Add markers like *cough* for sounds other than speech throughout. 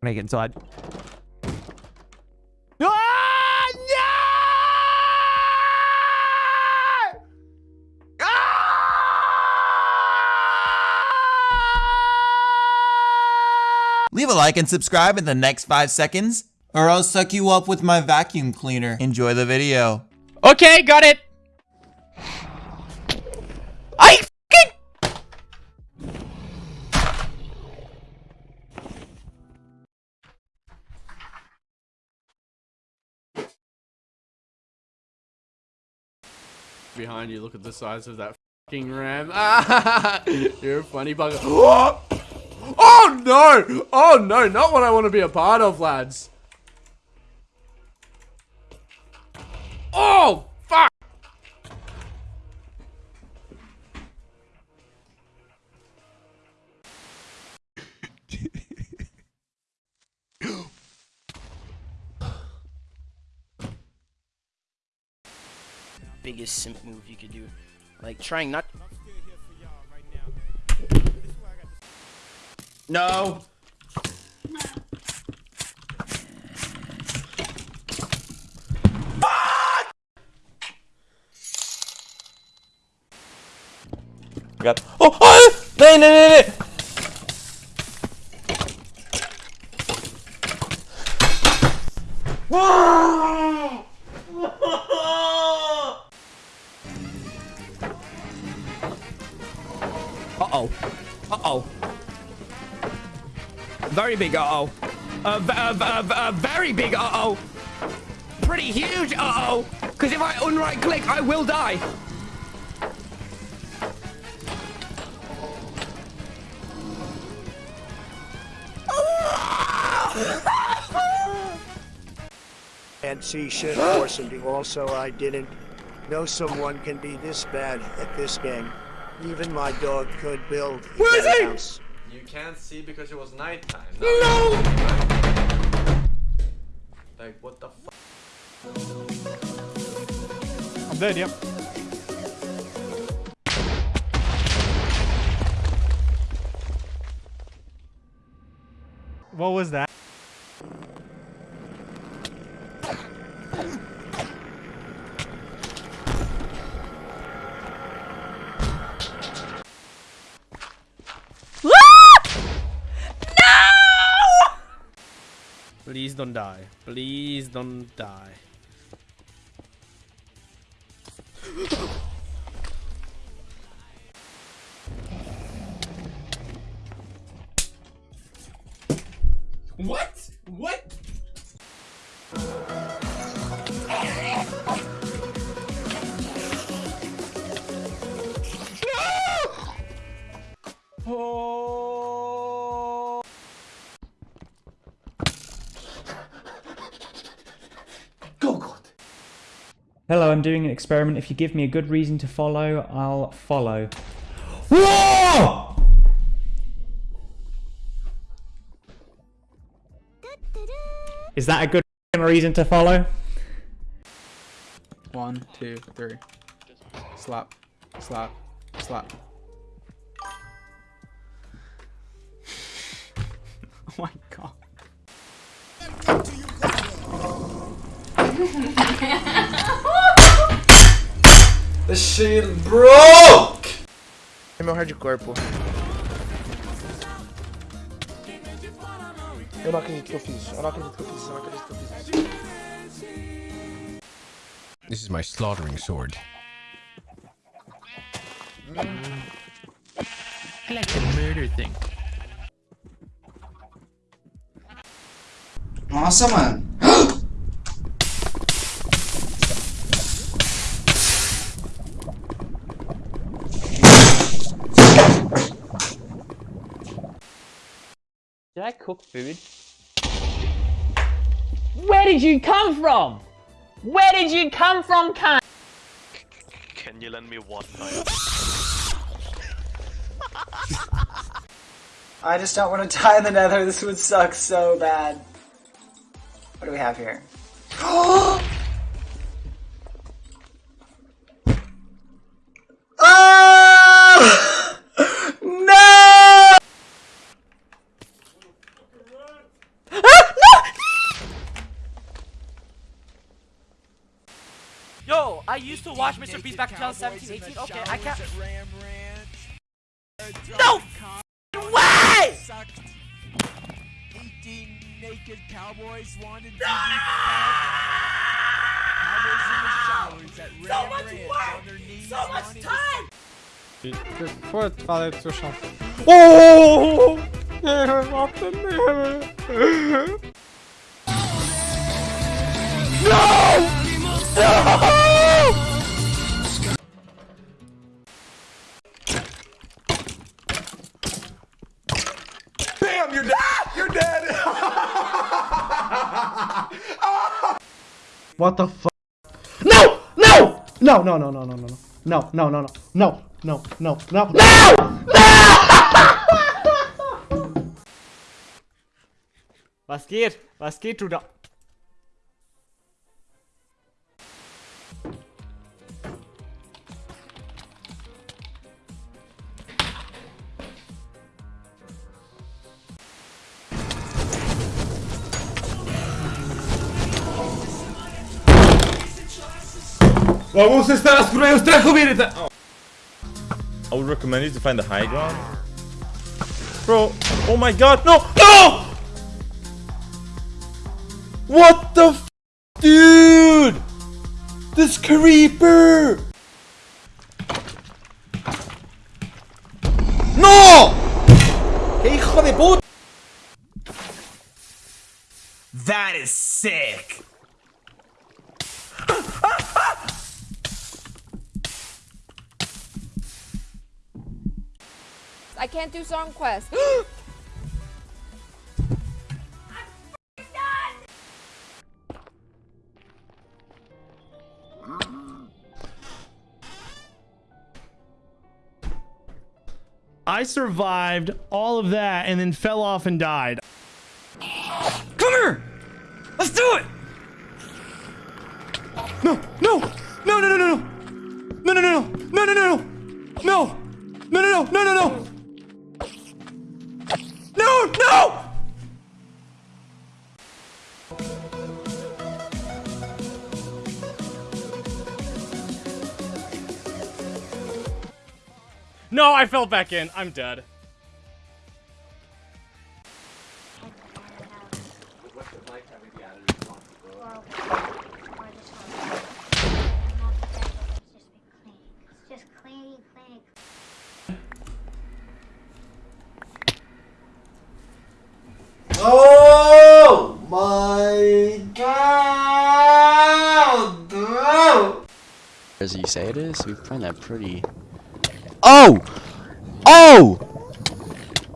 When I get inside. Ah, no! Ah! Leave a like and subscribe in the next five seconds, or I'll suck you up with my vacuum cleaner. Enjoy the video. Okay, got it. I behind you. Look at the size of that fucking ram. *laughs* You're a funny bugger. *gasps* Oh no! Oh no! Not what I want to be a part of, lads. Oh biggest simp move you could do. Like trying not. No. Fuck! Got. Oh, oh! Nee, nee, nee, nee! Very big uh-oh. A very big uh-oh. Pretty huge uh-oh. Because if I unright click, I will die. and see shit or something. Also, I didn't know someone can be this bad at this game. Even my dog could build a Where is he? house. You can't see because it was nighttime. No! Like, what the fuck? I'm dead, yep. What was that? Don't die. Please don't die. *gasps* *gasps* *gasps* Hello, I'm doing an experiment. If you give me a good reason to follow, I'll follow. Whoa! Is that a good reason to follow? One, two, three. Slap, slap, slap. *laughs* oh my god. *laughs* The shield broke! É meu hardcore, pô. Eu não acredito que eu fiz. Eu não acredito que eu fiz. Eu não acredito que eu fiz. This is my slaughtering sword. I like the murder thing. Nossa, mano. I cook food? Where did you come from? Where did you come from, cunt? Can you lend me one knife? *laughs* I just don't want to die in the nether. This would suck so bad. What do we have here? *gasps* *laughs* oh! No! I used to watch MrBeast back in 2017, 18. Okay, I can't. No way! naked cowboys wanted to No! So much work! So much time! Foi, falei do seu chão. Bam! You're dead! Ah! You're dead! *laughs* What the fuck? No! No! No, no, no, no, no, no, no, no, no, no, no, no, no, no, no! Was geht? Was geht, du da? Vamos estar as cruéis tranquilidade! I would recommend you to find the high ground. Bro, oh my god, no! No! What the f Dude! This creeper! No! ¡Qué hijo de puta! That is sick! quest. I can't do song quest. I survived all of that and then fell off and died. Come here! Let's do it! No, no! No, no, no, no, no! No, no, no, no, no, no, no! No! No, no, no, no, no, no! No, I fell back in. I'm dead. Just cleaning, cleaning. Oh my god! Bro. As you say it is, we've find that pretty. Oh! Oh!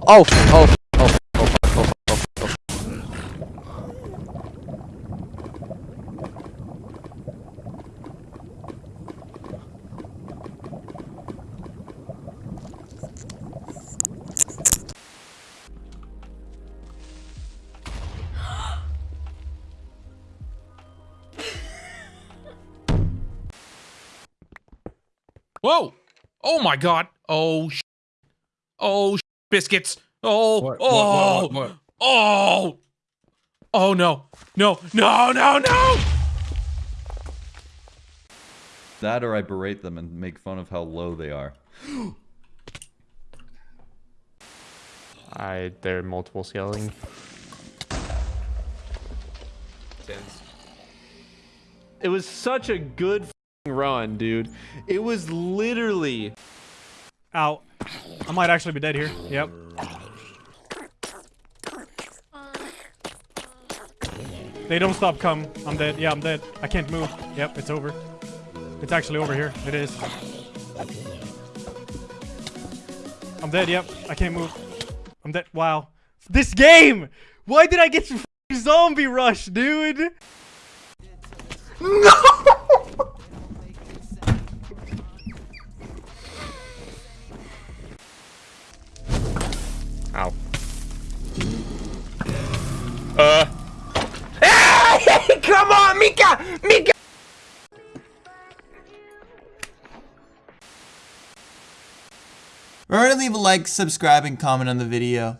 Oh! Oh! Oh! Oh! Oh! Oh! oh. Whoa! Oh my god! Oh, sh oh, sh biscuits! Oh, What, what, oh, what, what, what? oh, oh no, no, no, no, no! That or I berate them and make fun of how low they are. *gasps* I they're multiple scaling. It was such a good f***ing run, dude. It was literally. Ow. I might actually be dead here. Yep. They don't stop come. I'm dead. Yeah, I'm dead. I can't move. Yep, it's over. It's actually over here. It is. I'm dead. Yep. I can't move. I'm dead. Wow. This game! Why did I get zombie rush, dude? *laughs* Ow. Uh. *laughs* Come on, Mika! Mika! Remember to leave a like, subscribe, and comment on the video.